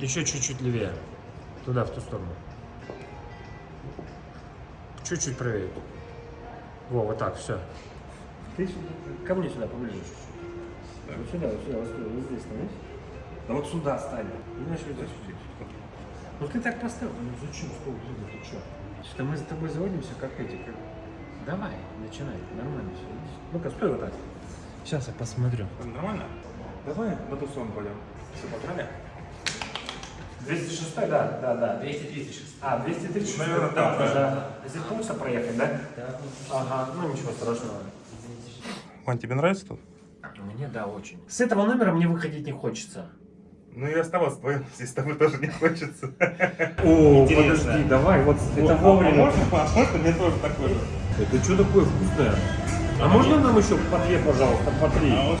Еще чуть-чуть левее. Туда, в ту сторону. Чуть-чуть правее. Во, вот так, все. Ты сюда, ко мне сюда поближе. Вот сюда, вот сюда, вот, сюда, вот здесь становись. Да вот сюда стань. И значит, вот здесь. Ну ты так поставил, ну зачем стол двигать, ты что? Что мы за тобой заводимся, как эти, как... Давай, начинай, нормально все. Ну-ка, стой вот так. Сейчас я посмотрю. Нормально? Давай на ту сторону пойдем. Все, погнали? 206, да, да, да. 236. А, 236. Наверное, да, да. Из пункта проехать, да? Да, Ага, ну ничего страшного. Вань, тебе нравится тут? Мне да, очень. С этого номера мне выходить не хочется. Ну и оставаться вдвоем, здесь с тобой тоже не хочется. О, Интересно. подожди, давай, вот это А вовремя. можно? А можно мне тоже такой же? Это что такое вкусное? А можно нам еще по две, пожалуйста, по три? А вот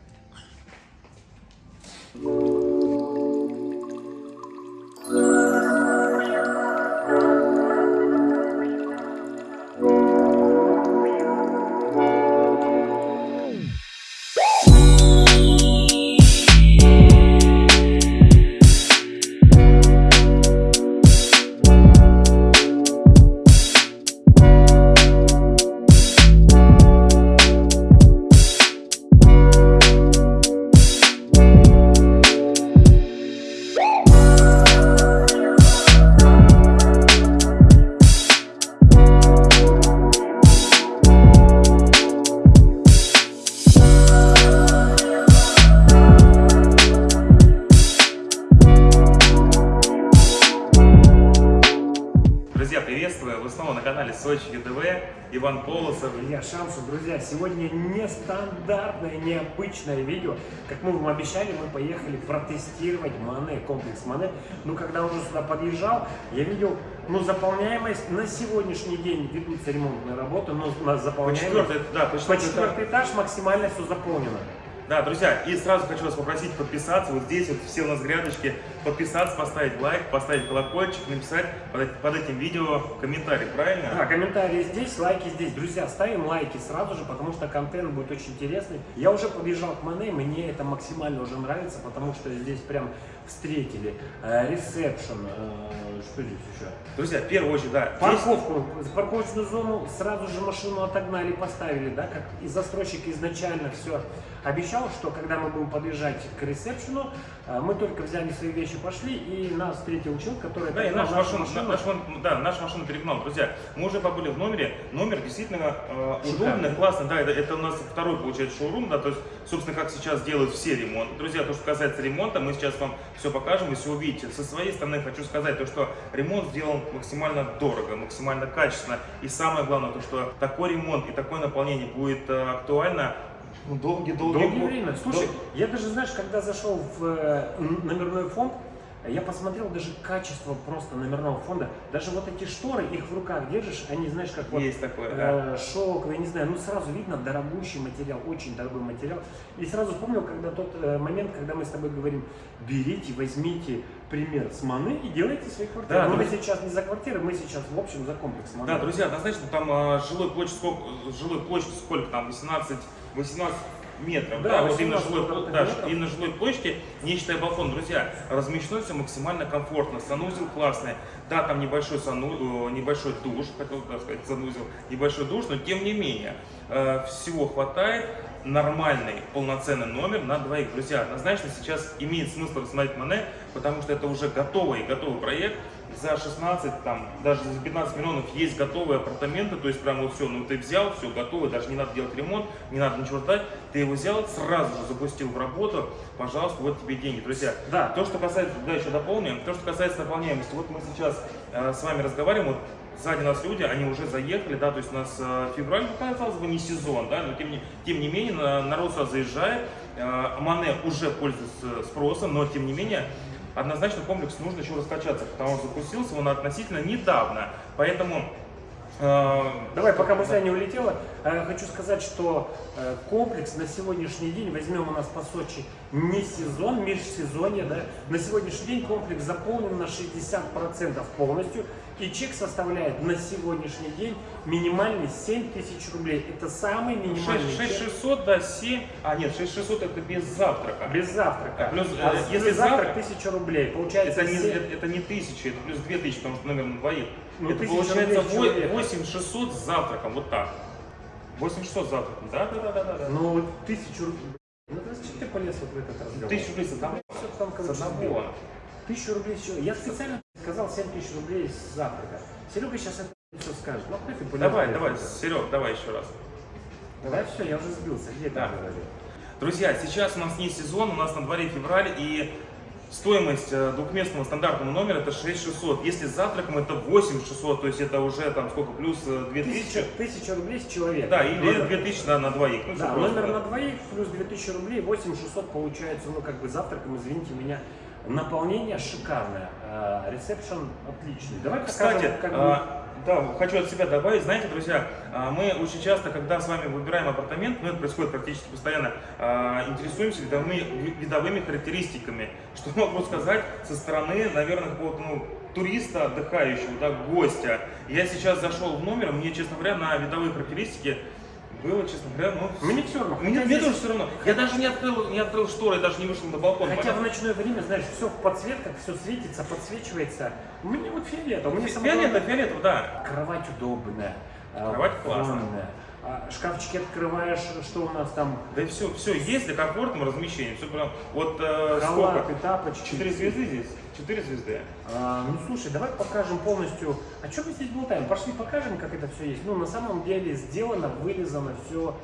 на канале Сочи ЮТВ. Иван Полосов. Илья Шамшин, друзья, сегодня нестандартное, необычное видео. Как мы вам обещали, мы поехали протестировать Мане, комплекс Мане. Но когда уже сюда подъезжал, я видел, ну, заполняемость на сегодняшний день ведутся ремонтные работы, но на По заполняемость... четвертый, да, по По четвертый этаж. четвертый этаж максимально все заполнено. Да, друзья, и сразу хочу вас попросить подписаться. Вот здесь вот все у нас грядочки. Подписаться, поставить лайк, поставить колокольчик, написать под, под этим видео комментарий, правильно? Да, комментарии здесь, лайки здесь. Друзья, ставим лайки сразу же, потому что контент будет очень интересный. Я уже подъезжал к Мане, мне это максимально уже нравится, потому что здесь прям встретили. Э, Ресепшн, э, что здесь еще? Друзья, в первую очередь, да, здесь Парковку, парковочную зону сразу же машину отогнали, поставили, да, как и застройщик изначально все обещал, что когда мы будем подъезжать к ресепшену, э, мы только взяли свои вещи, пошли, и нас встретил человек, который Да, и нашу машина, наша, мон- да, наша машина перегнала. Друзья, мы уже побыли в номере. Номер действительно э, удобный, классный. Да, это, это у нас второй, получается, шоурум, да, то есть, собственно, как сейчас делают все ремонты. Друзья, то, что касается ремонта, мы сейчас вам все покажем и все увидите. Со своей стороны хочу сказать, то, что ремонт сделан максимально дорого, максимально качественно. И самое главное, то, что такой ремонт и такое наполнение будет э, актуально ну, долгие-долгие Долгое время. Слушай, я даже, знаешь, когда зашел в э, номерной фонд, я посмотрел даже качество просто номерного фонда. Даже вот эти шторы, их в руках держишь, они, знаешь, как вот Есть такое, да. э, шелковые, не знаю, ну сразу видно дорогущий материал, очень дорогой материал. И сразу вспомнил, когда тот э, момент, когда мы с тобой говорим, берите, возьмите пример с Маны и делайте свои квартиры. Да, Но мы друзья. сейчас не за квартиры, мы сейчас в общем за комплекс Маны. Да, друзья, однозначно там а, жилой площадь сколько, жилой площадь сколько там, 18, 18 метров, Да, да, вот именно 18 жилой, да, метров. именно жилой площади, не считая балкон, друзья, размещено все максимально комфортно, санузел классный, да, там небольшой, сану, э, небольшой душ, хотел сказать, санузел, небольшой душ, но тем не менее, э, всего хватает, нормальный полноценный номер на двоих. Друзья, однозначно сейчас имеет смысл рассмотреть Мане, потому что это уже готовый, готовый проект. За 16, там, даже за 15 миллионов есть готовые апартаменты, то есть прям вот все, ну ты взял, все готово, даже не надо делать ремонт, не надо ничего ждать, ты его взял, сразу же запустил в работу, пожалуйста, вот тебе деньги. Друзья, Да. то, что касается, да, еще дополним, то, что касается наполняемости, вот мы сейчас э, с вами разговариваем, вот сзади нас люди, они уже заехали, да, то есть у нас э, февраль, ну, казалось бы, не сезон, да, но тем не, тем не менее на- народ сюда заезжает, э, Мане уже пользуется спросом, но тем не менее однозначно комплекс нужно еще раскачаться, потому что запустился он относительно недавно, поэтому э, Давай, пока мысля не улетела, Э, Хочу сказать, что э, комплекс на сегодняшний день, возьмем у нас по Сочи не сезон, межсезонье, да, на сегодняшний день комплекс заполнен на 60% полностью, и чек составляет на сегодняшний день минимальный 7 тысяч рублей. Это самый минимальный 6, чек 6600, да, 7. А, нет, 6600 это без завтрака. без завтрака. Плюс, А э, с- если плюс завтрак завтрак, 1000 рублей. Получается Это не, 7 это, это не 1000, это плюс 2000, потому что номер на двоих. Ну, это 1000 получается рублей с человека. 8600 с завтраком, вот так. 8600 с завтраком, да, да, да, да, да. да. Ну, вот тысячу рублей. Ну, то есть, что ты полез вот в этот разговор? Тысячу рублей с одного. Всё там, С короче, сбил. одного. Тысячу рублей чего? Я специально сказал 7 тысяч рублей с завтрака. Серега сейчас это все скажет. Ну, ты полез Давай, давай. Серег, давай еще раз. Давай, все, я уже сбился. Где Да. говорил? Друзья, сейчас у нас не сезон, у нас на дворе февраль, и стоимость э, двухместного стандартного номера это 6600. Если с завтраком это 8600, то есть это уже там сколько, плюс э, 2000. Тысяча, тысяча рублей с человека. Да, или Номер- 2000 да, на двоих. Ну, Да, просто, номер да. на двоих плюс 2000 рублей, 8600 получается, ну, как бы завтраком, извините меня. Наполнение шикарное, э, ресепшн отличный. Давай Кстати, покажем, как бы- а, да, хочу от себя добавить, знаете, друзья, а, мы очень часто, когда с вами выбираем апартамент, ну это происходит практически постоянно, интересуемся видовыми, ви- видовыми характеристиками. Что могу сказать со стороны, наверное, какого-то ну, туриста, отдыхающего, да, гостя. Я сейчас зашел в номер, мне, честно говоря, на видовые характеристики было, честно говоря, ну... Мне все равно. Мне, мне тоже все равно. Я даже не открыл, не открыл шторы, я даже не вышел на балкон. Хотя в Понял? ночное время, знаешь, все в подсветках, все светится, подсвечивается. Мне вот фиолетово. Мне самое Фиолетово, фиолетово, да. Кровать удобная. а, Кровать классная. А, Шкафчики открываешь, что у нас там? Да все, все есть для комфортного размещения. Все прям, вот э, Халаты, сколько? тапочки. Четыре звезды здесь? Четыре звезды. А, ну слушай, давай покажем полностью. А что мы здесь болтаем? Пошли покажем, как это все есть. Ну, на самом деле сделано, вылезано все.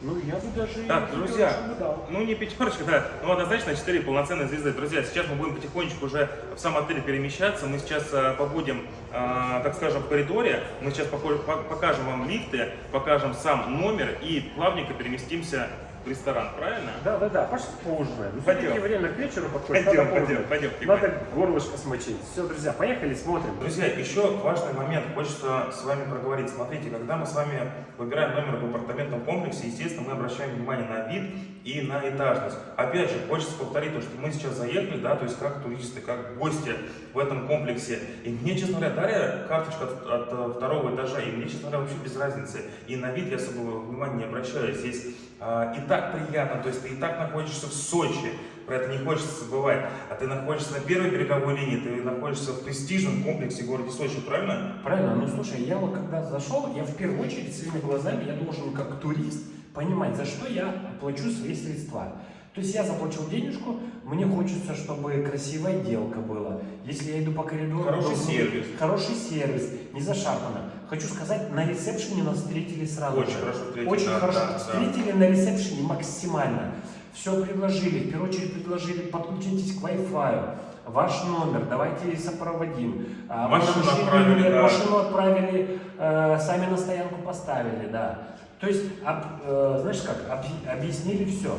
Ну, я бы даже... Так, и друзья, бы дал. ну не пятерочка, да, ну однозначно четыре полноценные звезды. Друзья, сейчас мы будем потихонечку уже в сам отель перемещаться. Мы сейчас э, побудем, э, так скажем, в коридоре. Мы сейчас покажем вам лифты, покажем сам номер и плавненько переместимся в ресторан, правильно? Да, да, да, пошли поужинаем. Ну, Пойдем. время к вечеру подходит. Пойдем, надо пойдем, пойдем, Тимофей. Надо горлышко смочить. Все, друзья, поехали, смотрим. Друзья, еще важный момент, хочется с вами проговорить. Смотрите, когда мы с вами выбираем номер в апартаментном комплексе, естественно, мы обращаем внимание на вид и на этажность. Опять же, хочется повторить то, что мы сейчас заехали, да, то есть как туристы, как гости в этом комплексе. И мне, честно говоря, дали карточку от, от, э, второго этажа, и мне, честно говоря, вообще без разницы. И на вид я особого внимания не обращаю. Здесь а, и так приятно, то есть ты и так находишься в Сочи, про это не хочется забывать. А ты находишься на первой береговой линии, ты находишься в престижном комплексе в городе Сочи, правильно? Правильно, ну слушай, я вот когда зашел, я в первую очередь своими глазами, я должен как турист понимать, за что я плачу свои средства. То есть я заплатил денежку, мне хочется, чтобы красивая отделка была. Если я иду по коридору... Хороший должен сервис. Хороший сервис, не зашарпано. Хочу сказать, на ресепшене нас встретили сразу. Очень же. хорошо встретили, Очень да, хорошо. да, да. Встретили на ресепшене максимально. Все предложили, в первую очередь предложили, подключитесь к Wi-Fi. Ваш номер, давайте сопроводим. А, Машину отправили, да. Машину отправили, э, сами на стоянку поставили, да. То есть, об- э, знаешь как, объ- объяснили все.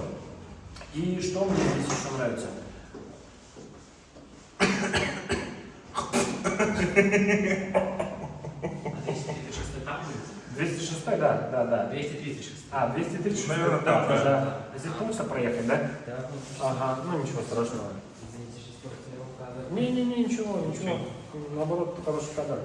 И что мне здесь еще нравится? там будет? 206, да, да, да. 236. А, 236. Наверное, да, да, да. Здесь получится проехать, да? Да, ну, Ага, ну ничего страшного. извините, шестерка не указывает. Не-не-не, ничего, ничего. Наоборот, хороший кадр.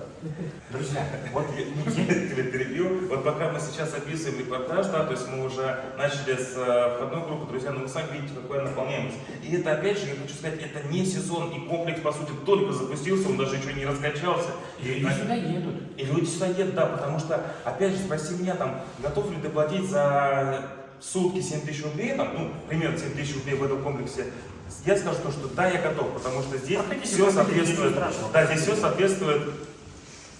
Друзья, вот Я тебя перебью. Вот пока мы сейчас описываем репортаж, да, то есть мы уже начали с э, входной группы, друзья, но вы сами видите, какая наполняемость. И это, опять же, я хочу сказать, это не сезон, и комплекс, по сути, только запустился, он даже еще не раскачался. И, люди сюда едут. и люди сюда едут, да, потому что, опять же, спроси меня, там, готов ли ты платить за сутки 7 тысяч рублей, там, ну, примерно 7 тысяч рублей в этом комплексе, я скажу то, что да, я готов, потому что здесь Проходите, все соответствует, да, здесь все соответствует,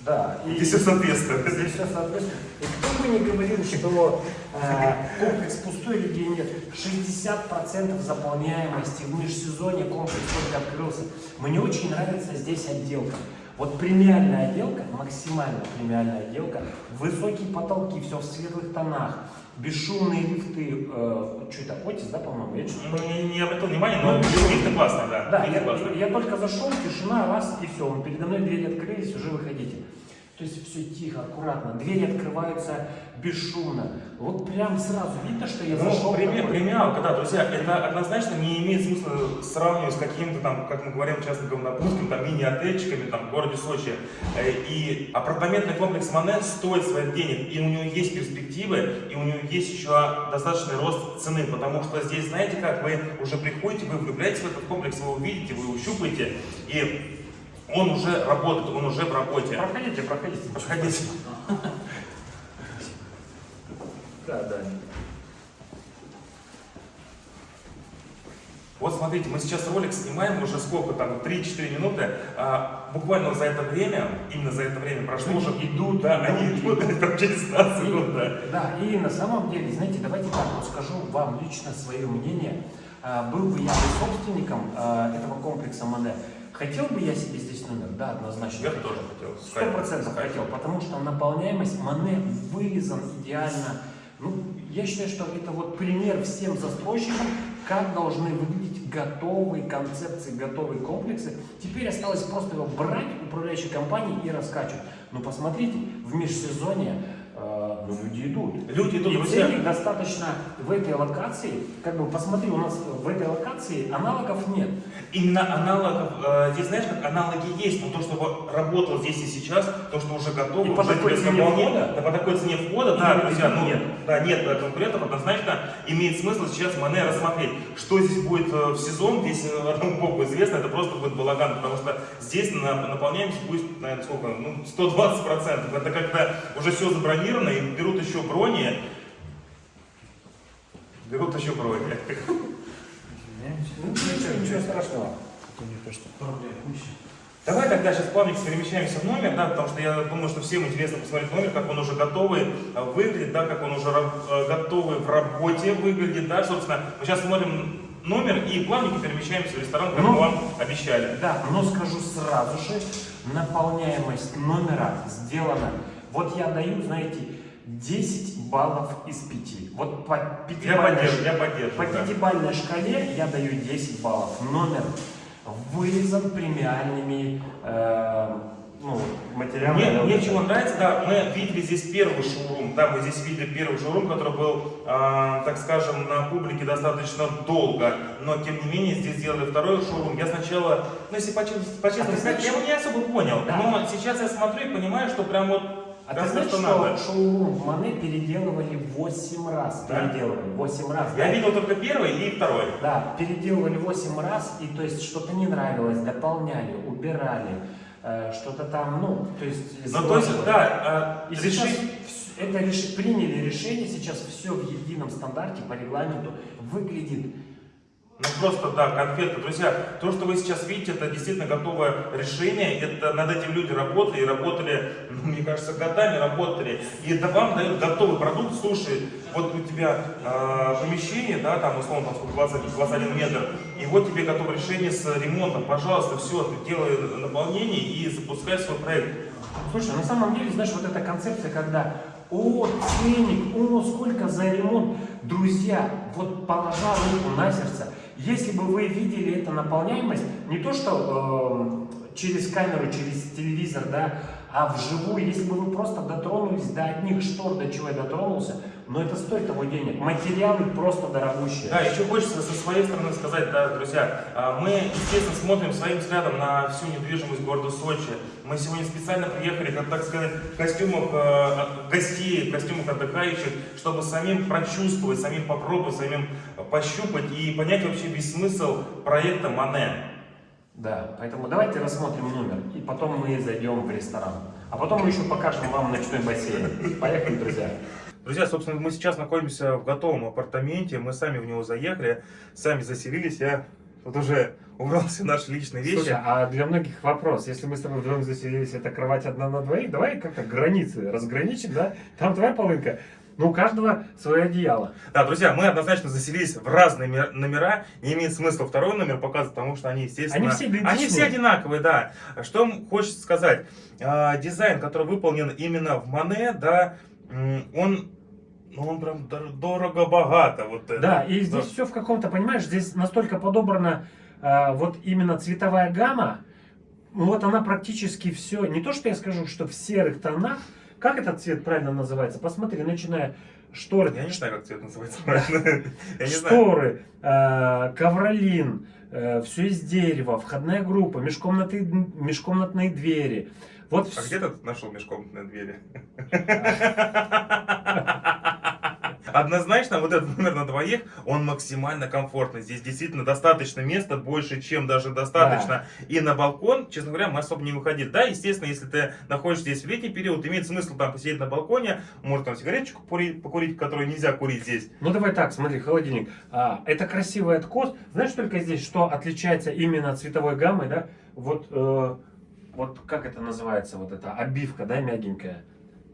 Да. И здесь все соответствует. здесь все соответствует. И кто бы ни говорил, что э, комплекс пустой, людей нет, 60% заполняемости в межсезонье комплекс только открылся. Мне очень нравится здесь отделка. Вот премиальная отделка, максимально премиальная отделка, высокие потолки, все в светлых тонах, бесшумные лифты, э, что это, Отис, да, по-моему? Я что-то Не, не обратил внимания, но лифты классно, да. Да, я, классно. я только зашел, тишина, раз, и все, передо мной двери открылись, уже выходите. То есть все тихо, аккуратно, двери открываются бесшумно. Вот прям сразу видно, что я зашел. Ну, премия- такой. премиалка, да, друзья, это однозначно не имеет смысла сравнивать с каким-то там, как мы говорим часто на русском, там мини-отельчиками там, в городе Сочи. Э, И апартаментный комплекс Мане стоит своих денег, и у него есть перспективы, и у него есть еще достаточный рост цены, потому что здесь, знаете как, вы уже приходите, вы влюбляетесь в этот комплекс, вы увидите, вы его щупаете, и он уже работает, он уже в работе. Проходите, проходите. Проходите. Да, да. Вот смотрите, мы сейчас ролик снимаем уже сколько там, 3-4 минуты. А, буквально за это время, именно за это время прошло уже... идут, Да, они идут. там через нас идут, да. Да, и на самом деле, знаете, давайте так вот скажу вам лично свое мнение. А, Был бы я собственником а, этого комплекса Мане, хотел бы я себе здесь номер? Да, однозначно. Я хотел. тоже хотел. Сто процентов хотел, потому что наполняемость Мане вырезан идеально. Ну, я считаю, что это вот пример всем застройщикам, как должны выглядеть готовые концепции, готовые комплексы. Теперь осталось просто его брать управляющей компании и раскачивать. Ну, посмотрите, в межсезонье э, ну, люди идут. Люди идут, И друзья. ценник достаточно в этой локации, как бы посмотри, у нас в этой локации аналогов нет. Именно аналогов, э, здесь знаешь, как аналоги есть, но то, что вот работало здесь и сейчас, то, что уже готово, И по такой цене входа? да, по такой цене входа, да, друзья, ну, нет. да, нет э, конкурентов, однозначно имеет смысл сейчас Мане рассмотреть, что здесь будет э, в сезон, здесь э, одному богу известно, это просто будет балаган, потому что здесь на, наполняемость будет, наверное, сколько, ну, 120%, это когда уже все забронировано и берут еще брони, берут еще брони. Ну, ничего, ничего страшного. Куча. Давай тогда сейчас плавненько перемещаемся в номер, да, потому что я думаю, что всем интересно посмотреть номер, как он уже готовый э, выглядит, да, как он уже э, готовый в работе выглядит, да, собственно. Мы сейчас смотрим номер и плавненько перемещаемся в ресторан, как Ну. мы вам обещали. Да, но скажу сразу же, наполняемость номера сделана. Вот я даю, знаете, 10 баллов из 5. Вот по Я пятибалльной, поддерживаю, я по поддерживаю. да. шкале я даю 10 баллов. Номер вырезан премиальными э, ну, материалами. Мне, мне чего нравится, да, мы видели здесь первый шоурум, да, мы здесь видели первый шоурум, который был, а, так скажем, на публике достаточно долго, но тем не менее здесь сделали второй шоурум. Я сначала, ну если по-честному по-честному А ты сказать, знаешь, я его не особо понял, Да. но сейчас я смотрю и понимаю, что прям вот А прям ты знаешь, то, что надо. шоурум в Мане переделывали 8 раз? Да? Переделывали 8 раз. Я да? видел только первый и второй. Да, переделывали 8 раз, и то есть что-то не нравилось, дополняли, убирали, э, что-то там, ну, то есть... Ну то есть, да, И сейчас решить- это реш- приняли решение, сейчас все в едином стандарте по регламенту выглядит. Ну просто, да, конфетка. Друзья, то, что вы сейчас видите, это действительно готовое решение. Это над этим люди работали и работали, ну, мне кажется, годами работали. И это вам дают готовый продукт. Слушай, вот у тебя э, помещение, да, там условно там, сколько, 20, 21 метр, и вот тебе готовое решение с ремонтом. Пожалуйста, все, ты делай наполнение и запускай свой проект. Слушай, на самом деле, знаешь, вот эта концепция, когда о, ценник, о, сколько за ремонт. Друзья, вот положа руку на сердце, если бы вы видели эту наполняемость, не то что э, через камеру, через телевизор, да, а вживую, если бы вы просто дотронулись до одних штор, до чего я дотронулся, но это стоит того денег. Материалы просто дорогущие. Да, еще хочется со своей стороны сказать, да, друзья, а, мы, естественно, смотрим своим взглядом на всю недвижимость города Сочи. Мы сегодня специально приехали, как так сказать, в костюмах э, гостей, в костюмах отдыхающих, чтобы самим прочувствовать, самим попробовать, самим пощупать и понять вообще весь смысл проекта Мане. Да, поэтому давайте рассмотрим номер, и потом мы зайдем в ресторан. А потом мы еще покажем вам ночной бассейн. Поехали, друзья. Друзья, собственно, мы сейчас находимся в готовом апартаменте, мы сами в него заехали, сами заселились, я тут уже убрал все наши личные вещи. Слушай, а для многих вопрос, если мы с тобой вдвоем заселились, это кровать одна на двоих, давай как-то границы разграничим, да? Там твоя полынка, но у каждого свое одеяло. Да, друзья, мы однозначно заселились в разные мер- номера. Не имеет смысла второй номер показывать, потому что они, естественно... Они все идентичные. Они все одинаковые, да. Что хочется сказать? А, дизайн, который выполнен именно в Мане, да, он, ну, он прям дор- дорого-богато. Вот это. Да, и здесь все в каком-то, понимаешь, здесь настолько подобрана э, вот именно цветовая гамма, вот она практически все, не то что я скажу, что в серых тонах, как этот цвет правильно называется? Посмотри, начиная шторы, Я не знаю, как цвет называется правильно. Шторы, э, ковролин, все из дерева, входная группа, межкомнатные двери. Вот А где ты нашел межкомнатные двери? Однозначно, вот этот номер на двоих, он максимально комфортный. Здесь действительно достаточно места, больше, чем даже достаточно. И на балкон, честно говоря, мы особо не выходили. Да, естественно, если ты находишься здесь в летний период, имеет смысл там посидеть на балконе, может там сигареточку покурить, покурить, которую нельзя курить здесь. Ну давай так, смотри, холодильник. А, это красивый откос. Знаешь только здесь, что отличается именно цветовой гаммой, да? Вот, э, вот как это называется, вот эта обивка, да, мягенькая.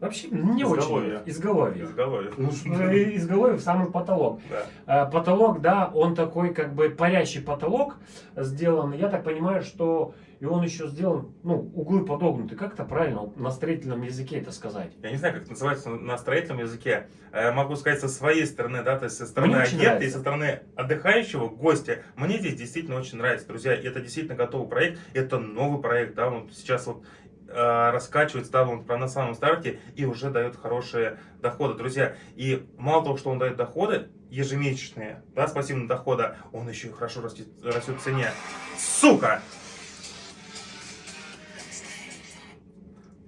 Вообще не Изголовье. очень. Изголовье. Изголовье. Ну, и- изголовье в самый потолок. Да. А, Потолок, да, он такой как бы парящий потолок сделан. Я так понимаю, что и он еще сделан, ну, углы подогнуты. Как это правильно на строительном языке это сказать? Я не знаю, как это называется на строительном языке. Э, Могу сказать со своей стороны, да, то есть со стороны агента и со стороны отдыхающего, гостя. Мне здесь действительно очень нравится, друзья. Это действительно готовый проект, это новый проект, да, он сейчас вот э, раскачивается, да, он на самом старте и уже дает хорошие доходы, друзья. И мало того, что он дает доходы ежемесячные, да, спасибо на дохода, он еще и хорошо растет, растет в цене. Сука!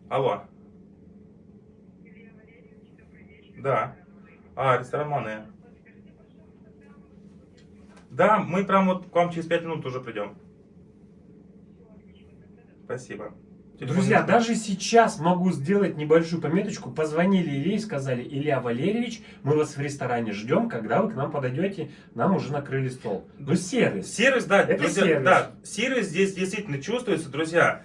Алло. Да. А, ресторан Мане. Да, мы прям вот к вам через 5 минут уже придем. Спасибо. Друзья, даже сейчас могу сделать небольшую пометочку. Позвонили Илье и сказали, Илья Валерьевич, мы вас в ресторане ждем, когда вы к нам подойдете, нам уже накрыли стол. Ну, сервис. Сервис, да, Это друзья, сервис. да, сервис здесь действительно чувствуется, друзья.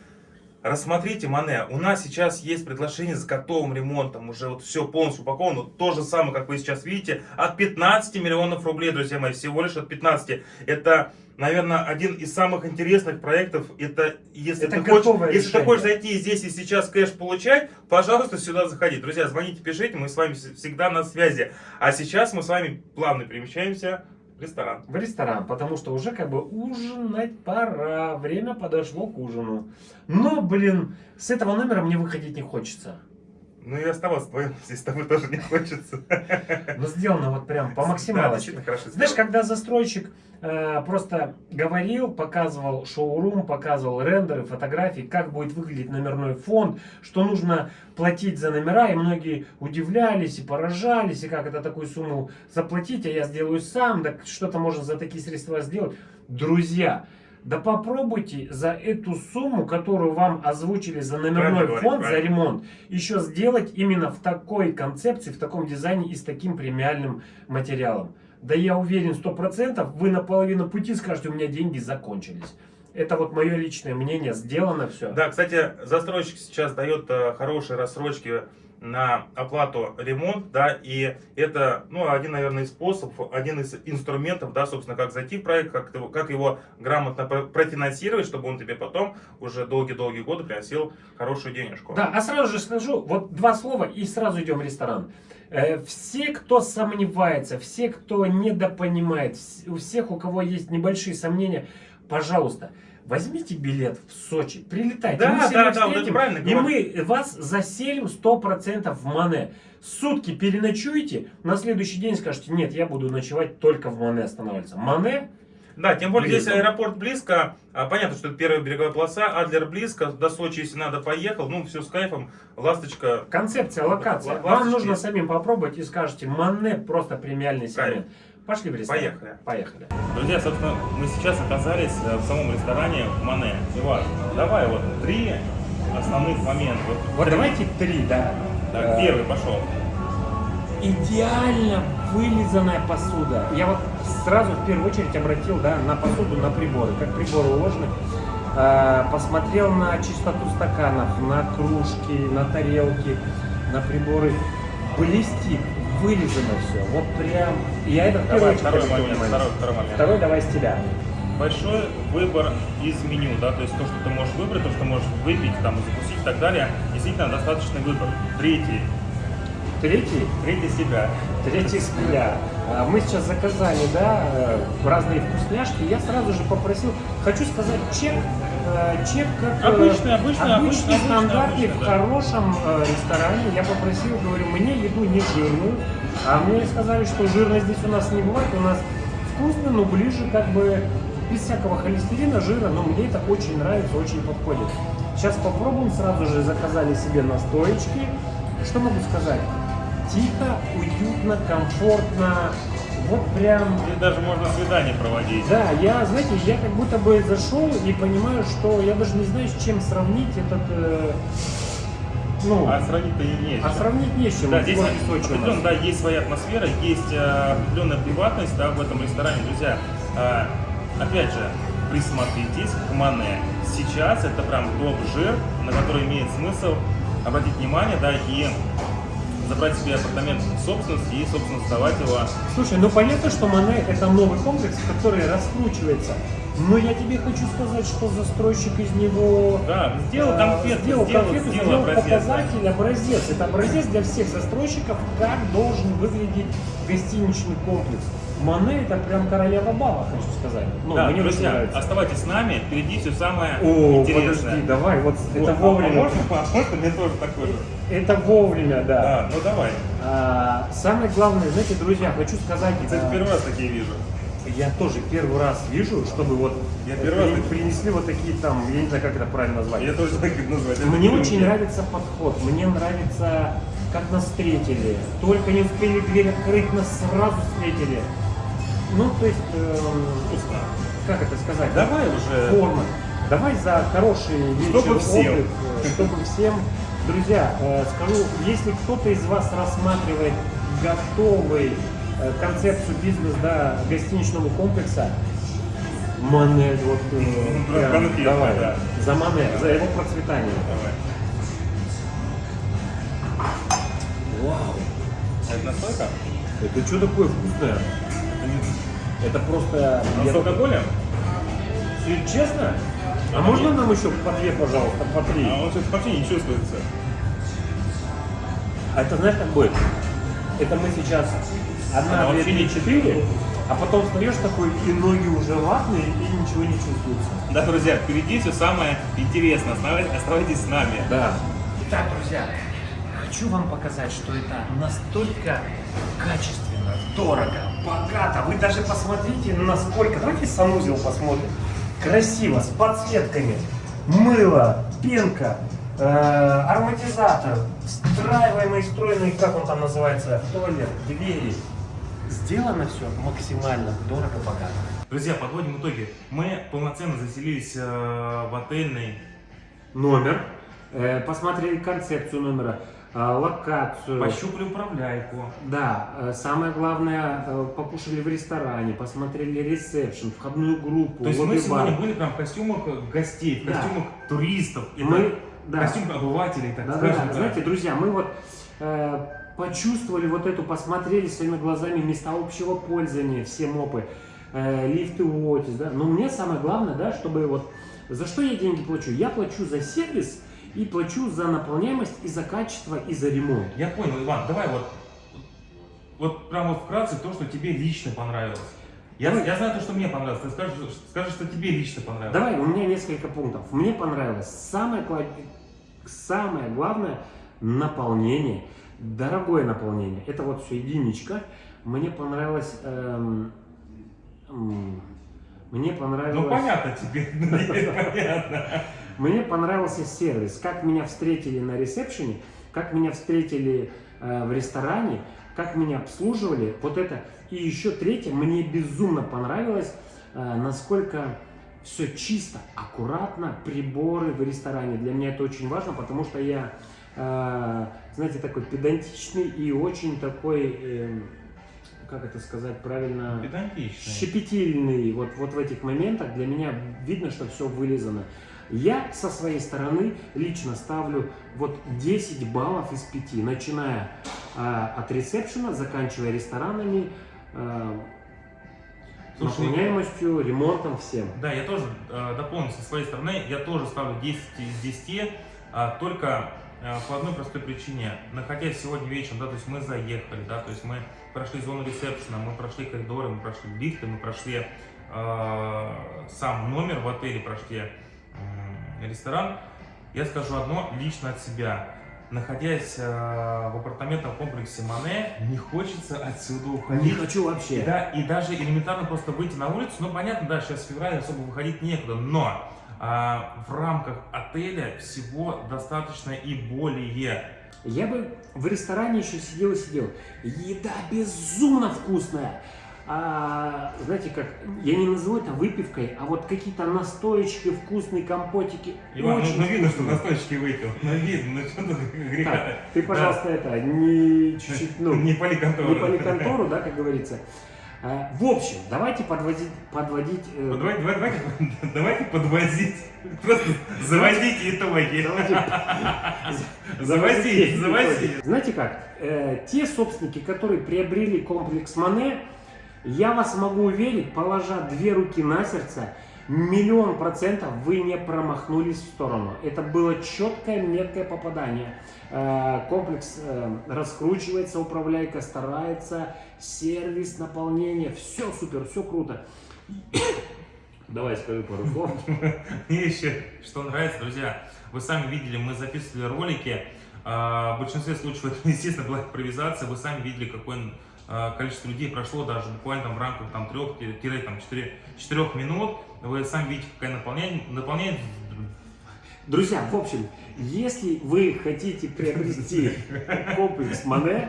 Рассмотрите, Мане, у нас сейчас есть предложение с готовым ремонтом, уже вот все полностью упаковано, то же самое, как вы сейчас видите, от 15 миллионов рублей, друзья мои, всего лишь от 15. Это, наверное, один из самых интересных проектов, это если, Это ты, хочешь, если ты хочешь зайти здесь и сейчас кэш получать, пожалуйста, сюда заходи. Друзья, звоните, пишите, мы с вами вс- всегда на связи. А сейчас мы с вами плавно перемещаемся ресторан. В ресторан, потому что уже как бы ужинать пора, время подошло к ужину. Но, блин, с этого номера мне выходить не хочется. Ну и оставаться вдвоем здесь с тобой тоже не хочется. Но сделано вот прям по Да, максималочке. действительно хорошо Знаешь, когда застройщик э, просто говорил, показывал шоурум, показывал рендеры, фотографии, как будет выглядеть номерной фонд, что нужно платить за номера, и многие удивлялись и поражались, и как это такую сумму заплатить, а я сделаю сам, да что-то можно за такие средства сделать. Друзья, да попробуйте за эту сумму, которую вам озвучили за номерной Правильно фонд, за правильно. ремонт, еще сделать именно в такой концепции, в таком дизайне и с таким премиальным материалом. Да я уверен, сто процентов вы на половину пути скажете, у меня деньги закончились. Это вот мое личное мнение, сделано все. Да, кстати, застройщик сейчас дает э, хорошие рассрочки на оплату ремонт, да, и это, ну, один, наверное, из способов, один из инструментов, да, собственно, как зайти в проект, как, его- как его грамотно про- профинансировать, чтобы он тебе потом уже долгие-долгие годы приносил хорошую денежку. Да, а сразу же скажу, вот два слова и сразу идем в ресторан. Э, Все, кто сомневается, все, кто недопонимает, у всех, у кого есть небольшие сомнения, пожалуйста, возьмите билет в Сочи, прилетайте. Да, мы да, да, вот встретим, правильно И говорю. мы вас заселим 100% в Мане. Сутки переночуете, на следующий день скажете, нет, я буду ночевать только в Мане останавливаться. Мане Да, тем более здесь Близко. аэропорт близко. А, понятно, что это первая береговая полоса, Адлер близко. До Сочи, если надо, поехал. Ну, все с кайфом. Ласточка. Концепция, локация. Ла- Вам ласточки. нужно самим попробовать и скажете, Мане просто премиальный сегмент. Пошли в ресторан. Поехали. Поехали. Друзья, собственно, мы сейчас оказались э, в самом ресторане Мане. Иван, давай вот три основных момента. Вот, Вот три. давайте три, да. Так, Э, первый пошел. Идеально вылизанная посуда. Я вот сразу в первую очередь обратил да, на посуду, на приборы, как приборы уложены. Э, Посмотрел на чистоту стаканов, на кружки, на тарелки, на приборы. Блестит, вылизано все. Вот прям. Я это Давай, второй момент. Второй, второй момент. Второй давай с тебя. Большой выбор из меню, да, то есть то, что ты можешь выбрать, то, что можешь выпить, там, закусить и так далее. Действительно, достаточный выбор. Третий. Третий. Третий себя. Третий себя. А, Мы сейчас заказали, да, э, разные вкусняшки. Я сразу же попросил, хочу сказать чек э, чек как э, Обычный, обычный, обычный, обычный, стандартный обычный, в да. хорошем э, ресторане. Я попросил, говорю, мне еду не жирную, а мне сказали, что жирной здесь у нас не бывает, у нас вкусно, но ближе как бы без всякого холестерина, жира, но мне это очень нравится, очень подходит. Сейчас попробуем, сразу же заказали себе настоечки. Что могу сказать? Тихо, уютно, комфортно, вот прям Здесь даже можно свидание проводить. да, я, знаете, я как будто бы зашел и понимаю, что я даже не знаю, с чем сравнить этот, э, ну, А сравнить-то не с а сравнить не с чем. Да, Вот здесь нас. определенно, да, есть своя атмосфера, есть э, определенная приватность да, в этом ресторане. Друзья, э, опять же, присмотритесь к Мане. Сейчас это прям топ-жир, на который имеет смысл обратить внимание, да, и забрать себе апартамент в собственность и, собственно, сдавать его. Слушай, ну понятно, что Мане это новый комплекс, который раскручивается. Но я тебе хочу сказать, что застройщик из него Да, сделал э, конфету, сделал, сделал, конфету, сделал сделал образец, да. показатель, образец. Это образец для всех застройщиков, как должен выглядеть гостиничный комплекс. Мане это прям королева бала, хочу сказать. Ну, Да, мне друзья, нравится. оставайтесь с нами, впереди все самое О, интересное. подожди, давай, вот, Вот, это а вовремя. можно, а можно мне тоже такой же? Это вовремя, да. Да, ну давай. А, самое главное, знаете, друзья, хочу сказать, Кстати, а, первый раз такие вижу. я тоже первый раз вижу, чтобы вот Я э, первый раз принесли вот такие там, я не знаю, как это правильно назвать. Я тоже так назвать. Это Мне не очень мне. нравится подход, мне нравится, как нас встретили. Только не успели дверь открыть, нас сразу встретили. Ну, то есть, Вкусно. как это сказать? Давай уже. форма. Давай за хороший вечер Чтобы всем. отдых, э, чтобы всем. Друзья, э, скажу, если кто-то из вас рассматривает готовый э, концепцию бизнес да, гостиничного комплекса, Мане, вот э, прям, конкретно, давай, да. за Мане, за его процветание. Давай. Вау, Это настойка? это что такое вкусное? Это просто... А я- с алкоголем? Если Честно? А А можно нет. нам еще по две, пожалуйста, по три? А он сейчас вообще не чувствуется. А это знаешь как будет? Это мы сейчас одна, Она две, три, не- четыре, а потом встаешь такой, и ноги уже ватные, и ничего не чувствуется. Да, друзья, впереди все самое интересное. Оставайтесь с нами. Да. Итак, друзья, хочу вам показать, что это настолько качественно, дорого, богато. Вы даже посмотрите, насколько... Давайте санузел посмотрим. Красиво, с подсветками. Мыло, пенка, э, ароматизатор, встраиваемый, встроенный, как он там называется, туалет, двери. Сделано все максимально дорого, богато. Друзья, подводим итоги. Мы полноценно заселились э, в отельный Номер, э, посмотрели концепцию номера, локацию. Пощупали управляйку. Да, э, самое главное, э, покушали в ресторане, посмотрели ресепшн, входную группу, То есть мы сегодня были прям в костюмах гостей, в Да. костюмах туристов. Это Мы, да, Костюм обывателей, так да, скажем. да. да. знаете, друзья, мы вот э, почувствовали вот эту, посмотрели своими глазами места общего пользования, все мопы, э, лифты Уотис, да. Но мне самое главное, да, чтобы вот, за что я деньги плачу? Я плачу за сервис и плачу за наполняемость, и за качество, и за ремонт. Я понял, Иван, давай вот, вот прямо вкратце то, что тебе лично понравилось. Я, Давай. я знаю то, что мне понравилось. Ты скажешь, скажешь, что тебе лично понравилось. Давай, у меня несколько пунктов. Мне понравилось самое, самое главное наполнение, дорогое наполнение. Это вот все единичка. Мне понравилось, эм, м, мне понравилось, Ну понятно тебе, понятно. Мне понравился сервис, как меня встретили на ресепшене, как меня встретили э, в ресторане, как меня обслуживали. Вот это. И еще третье, мне безумно понравилось, э, насколько все чисто, аккуратно, приборы в ресторане. Для меня это очень важно, потому что я, э, знаете, такой педантичный и очень такой, э, как это сказать правильно, Педантичный. щепетильный вот, вот в этих моментах. Для меня видно, что все вылизано. Я со своей стороны лично ставлю вот 10 баллов из 5, начиная э, от ресепшена, заканчивая ресторанами, э, Слушай, наполняемостью, ремонтом, всем. Да, я тоже э, дополню со своей стороны, я тоже ставлю 10 из 10, а, только э, по одной простой причине. Находясь сегодня вечером, да, то есть мы заехали, да, то есть мы прошли зону ресепшена, мы прошли коридоры, мы прошли лифты, мы прошли э, сам номер в отеле, прошли э, ресторан. Я скажу одно лично от себя. Находясь э, в апартаментном комплексе Мане, не хочется отсюда Не уходить. хочу И, вообще. да, и даже элементарно просто выйти на улицу, ну понятно, да, сейчас февраль, особо выходить некуда, но а, в рамках отеля всего достаточно и более. Я бы в ресторане еще сидел и сидел. Еда безумно вкусная. А, знаете как, я не назову это выпивкой, а вот какие-то настоечки, вкусные компотики. Иван, ну, очень ну видно, что настойчики выпил. Ну видно, ну что тут греха Так, ты, пожалуйста, это, не чуть-чуть, ну, не поли контору. не контору, да, как говорится. А, В общем, давайте подводить, подводить, э, Вот Давайте, давайте, подвозить. Просто заводите итоги. давайте Завозить, завозить. Знаете как, э, те собственники, которые приобрели комплекс Мане, я вас могу уверить, положа две руки на сердце, миллион процентов вы не промахнулись в сторону. Это было четкое, меткое попадание. Э, комплекс э, раскручивается, управляйка старается, сервис, наполнение, все супер, все круто. Давай скажи пару слов. Мне еще что нравится, друзья, вы сами видели, мы записывали ролики, а, в большинстве случаев это, естественно, была импровизация, вы сами видели, какое а, количество людей прошло даже буквально там в рамках там, 3-4 минут, вы сами видите, какая наполнение, наполнение Друзья, в общем, если вы хотите приобрести комплекс Мане,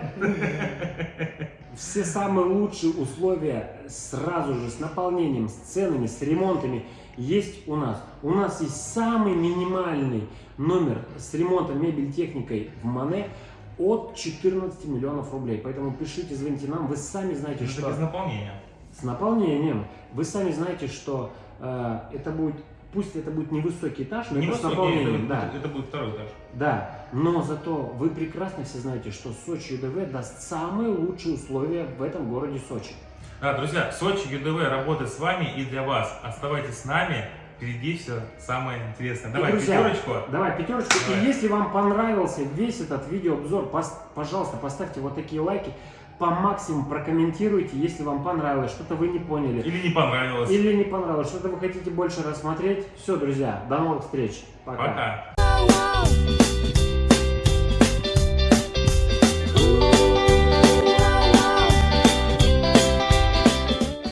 все самые лучшие условия сразу же с наполнением, с ценами, с ремонтами есть у нас. У нас есть самый минимальный номер с ремонтом мебель техникой в Мане от 14 миллионов рублей. Поэтому пишите, звоните нам, вы сами знаете, это что без наполнения. с наполнением, вы сами знаете, что э, это будет, пусть это будет невысокий этаж, но Не это с наполнением, это, да. это будет второй этаж. Да, но зато вы прекрасно все знаете, что Сочи ЮДВ даст самые лучшие условия в этом городе Сочи. Да, друзья, Сочи ЮДВ работает с вами и для вас. Оставайтесь с нами, впереди все самое интересное. Давай, друзья, пятерочку. Давай, пятерочку. Давай. И если вам понравился весь этот видеообзор, пожалуйста, поставьте вот такие лайки, по максимуму прокомментируйте, если вам понравилось, что-то вы не поняли. Или не понравилось. Или не понравилось, что-то вы хотите больше рассмотреть. Все, друзья, до новых встреч. Пока. oh,